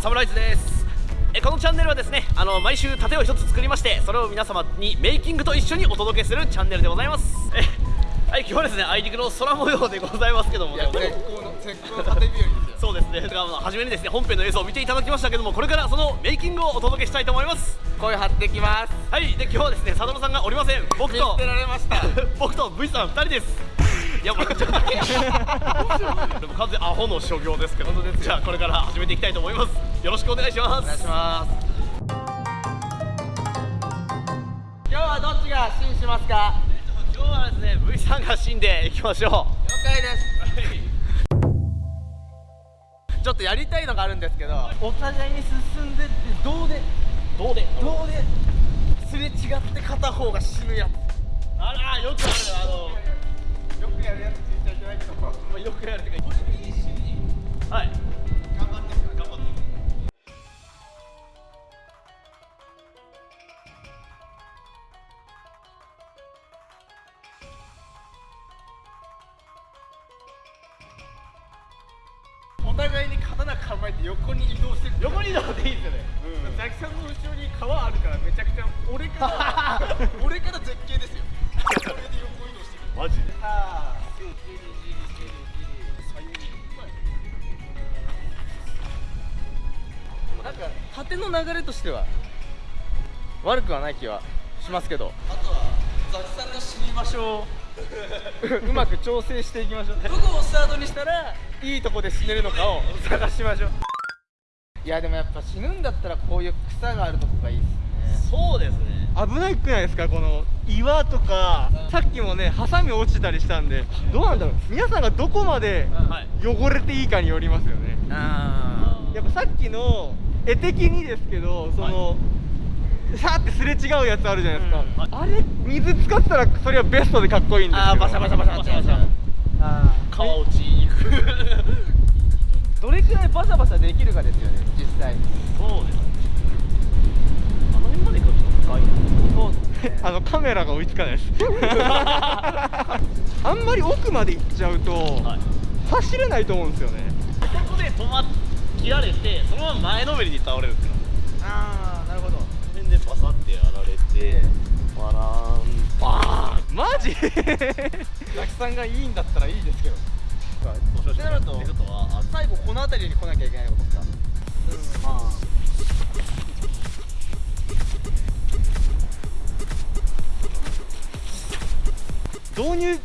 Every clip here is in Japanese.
サムライズです。えこのチャンネルはですねあの毎週盾を一つ作りましてそれを皆様にメイキングと一緒にお届けするチャンネルでございます。え はい今日はですねあいにくの空模様でございますけどもね。絶好の絶好の縦日和ですよそうですね。だか初めにですね本編の映像を見ていただきましたけどもこれからそのメイキングをお届けしたいと思います声張ってきますはいで今日はですね佐野さんがおりません。僕と見捨てられました僕と V さん2人です。いやもうちょっと でも完全にアホの所業ですけど。じゃあこれから始めていきたいと思いますよろしくお願いします。お願いします。今日はどっちが信しますか？今日はですね V さんが死んでいきましょう。了解です。ちょっとやりたいのがあるんですけど。お互いに進んでってどうで？どうで？どうで？す？れ違って片方が死ぬやつ。あらよくある。あのよくやるやつ聞いちゃいけないけど。まあよくやるっていうか互いに刀構えて横に移動してる。横に移動でいいですよね。ザキさんの後ろに川あるからめちゃくちゃ俺から 俺から絶景ですよ。それで横移動してる。マジで。さあじりじりじりじり左右になんか縦の流れとしては悪くはない気はしますけどあとはザキさんが死に場所をう まく調整していきましょうどこをスタートにしたらいいとこで死ねるのかを探しましょう。いやでもやっぱ死ぬんだったらこういう草があるとこがいいっすね。そうですね。危ないくないですかこの岩とかさっきもねハサミ落ちたりしたんでどうなんだろう。皆さんがどこまではい。汚れていいかによりますよね。あやっぱさっきの絵的にですけどその、さーってすれ違うやつあるじゃないですか、うん。はいあれ水使ったらそれはベストでかっこいいんですけど。あーバシャバシャバシャバシャ。バシャあ川落ちに行く。どれくらいバシャバシャできるかですよね実際。そうですね。あの辺まで行くと深いなそう。ですねあのカメラが追いつかないです。あんまり奥まで行っちゃうと、はい。走れないと思うんですよね。ここで止まっ切られてそのまま前のめりに倒れるんですよ。ああでバサってやられてバラーンバーン。マジ？ザキさんがいいんだったらいいですけど。ってなると最後この辺りに来なきゃいけないことですかうん。ま導入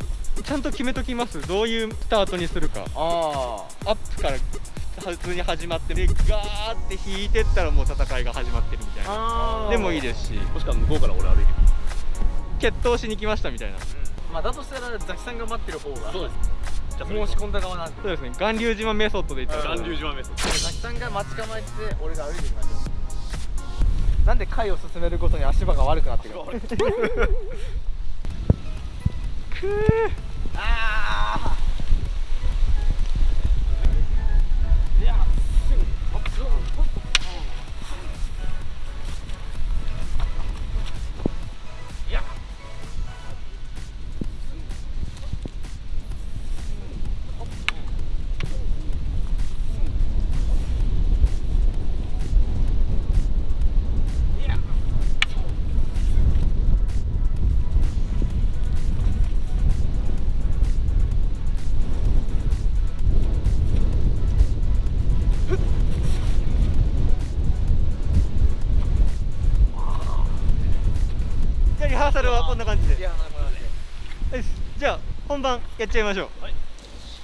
ちゃんと決めときます？どういうスタートにするか。ああアップから普通に始まってでガーって引いてったらもう戦いが始まってるみたいな。あでもいいですしもしくは向こうから俺歩いてる。決闘しに来ましたみたいな。まあだとしたらザキさんが待ってる方がそうです。じゃあそれ申し込んだ側なんで。そうですね。巌流島メソッドで言ったら。巌流島メソッザキさんが待ち構えて俺が歩いていきましょう。なんで回を進めるごとに足場が悪くなってくるくー サルはこんな感じで。じゃあ本番やっちゃいましょう、はい。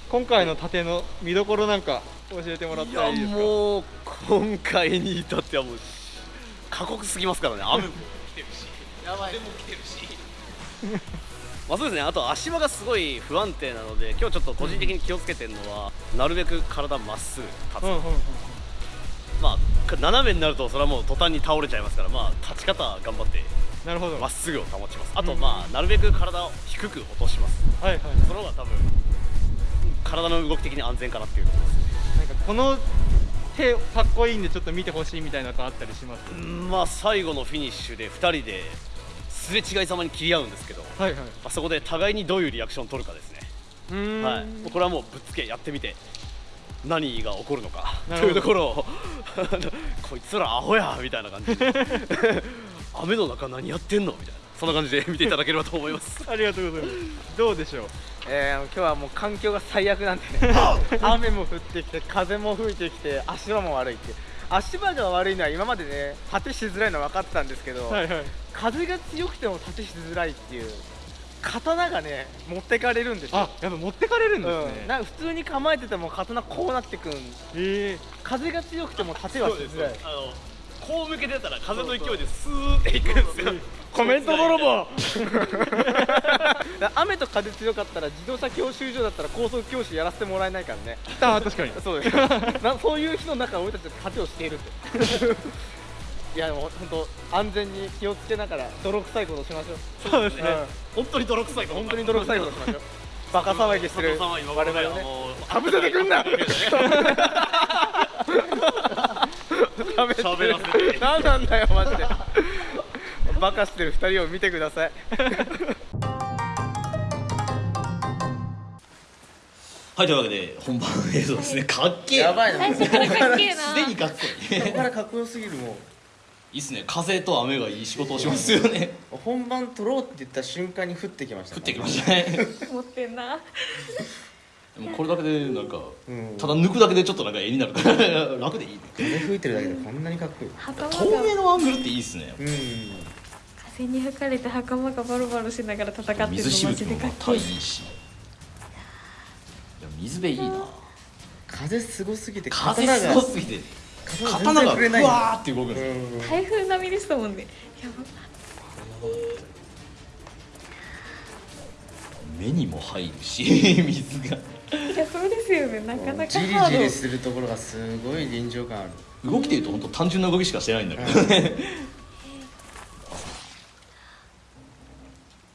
今回の盾の見どころなんか教えてもらっいやたらいいですか？もう今回に至ってはもう過酷すぎますからね。雨も来てるし。やばい。風も来てるし。まあそうですね。あと足場がすごい不安定なので今日ちょっと個人的に気をつけてるのは、なるべく体まっすぐ立つ、うんうんうんまあ斜めになるとそれはもう途端に倒れちゃいますからまあ立ち方は頑張ってなるほど。まっすぐを保ちます。あとうんまあなるべく体を低く落とします。はいはいその方が多分体の動き的に安全かなっていうところですね。なんかこの手かっこいいんでちょっと見てほしいみたいなのあったりします？うんまあ最後のフィニッシュで2人ですれ違いざまに切り合うんですけど、まはいはい。あ、そこで互いにどういうリアクションを取るかですね、うーん。はい、これはもうぶっつけやってみて何が起こるのかというところを こいつらアホやみたいな感じで 雨の中何やってんの？みたいな。そんな感じで 見ていただければと思います。ありがとうございます。どうでしょう？えー、今日はもう環境が最悪なんでね。雨も降ってきて風も吹いてきて足場も悪いって。足場が悪いのは今までね縦しづらいのは分かってたんですけど、はいはい。風が強くても縦しづらいっていう刀がね持ってかれるんですよ。あやっぱ持ってかれるんですうん、ね、なんか普通に構えてても刀こうなってくん。え。風が強くても縦はしづらい。あのこう向けてたら風の勢いでスーっていくんですよ。コメント泥棒。雨と風強かったら自動車教習所だったら高速教師やらせてもらえないからね。ー、あ確かに。そうです。なそういう日の中俺たちは盾をしているって。いやでも本当安全に気をつけながら泥臭いことしましょう。そうですね、本当に泥臭い本当に泥臭いことしましょう。バカ騒ぎしてる我々をね。かぶせてくんな喋らせて何なんだよマジでバカしてる二人を見てください はい、というわけで本番映像ですね。かっけえ。やばいなすでにかっこいい。ここからかっこよすぎるもいいっすね。風と雨がいい仕事をしますよね。う本番撮ろうって言った瞬間に降ってきました降ってきましたね。持ってんなでもこれだけでなんか、うんただ抜くだけでちょっとなんか絵になるから楽でいいね。風吹いてるだけでこんなにかっこいい袴透明がのアングルっていいっすね。うん風に吹かれて袴がバロバロしながら戦ってるのマ水しぶきジでもまたかっこいいいいし。でも水辺いいな。風すごすぎて風すごすぎて刀が刀がふ全然触れないわーって動くんですよ。うん台風並みでしたもんねやば目にも入るし 水がいやそうですよね。なかなかじりハードじりするところがすごい臨場感ある。動きでいうと本当単純な動きしかしてないんだけどね。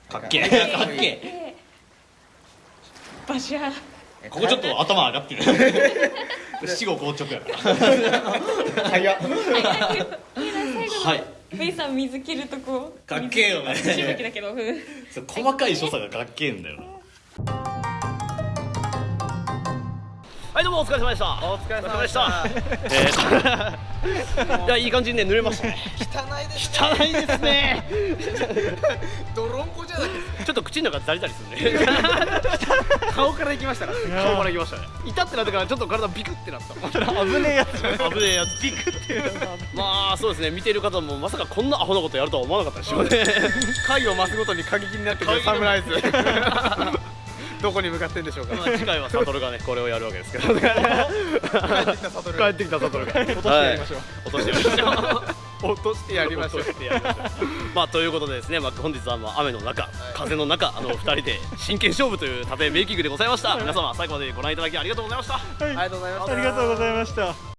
かっけえ。かっけえ。ここちょっと頭上がってる。死後硬直やから。早っ。はい。メイさん水切るとこ。かっけえよね。細かい所作がかっけえんだよなはいどうもお疲れ様でした。お疲れ様でした。えー。いやいい感じにね濡れましたね。汚いです汚いですね。泥んこじゃないですちょっと口の中ザリザリするね。顔から行きましたから。顔からいきましたね。痛ってなってからちょっと体ビクってなった。危ねえやつ。危ねえやつ。ビクってまあそうですね。見ている方もまさかこんなアホなことやるとは思わなかったでしょうね。回を増すごとに過激になってくるサムライズどこに向かってんでしょうか。まあ次回はサトルがね これをやるわけですけど。帰ってきたサトル帰ってきたサトルが。落としてやりましょう。落としてやりましょう。落としてやりましょう。まあということでですね、まあ、本日はまあ雨の中、風の中あの二人で真剣勝負という盾メイキングでございました。皆様最後までご覧いただきありがとうございました。ありがとうござい。ましたありがとうございました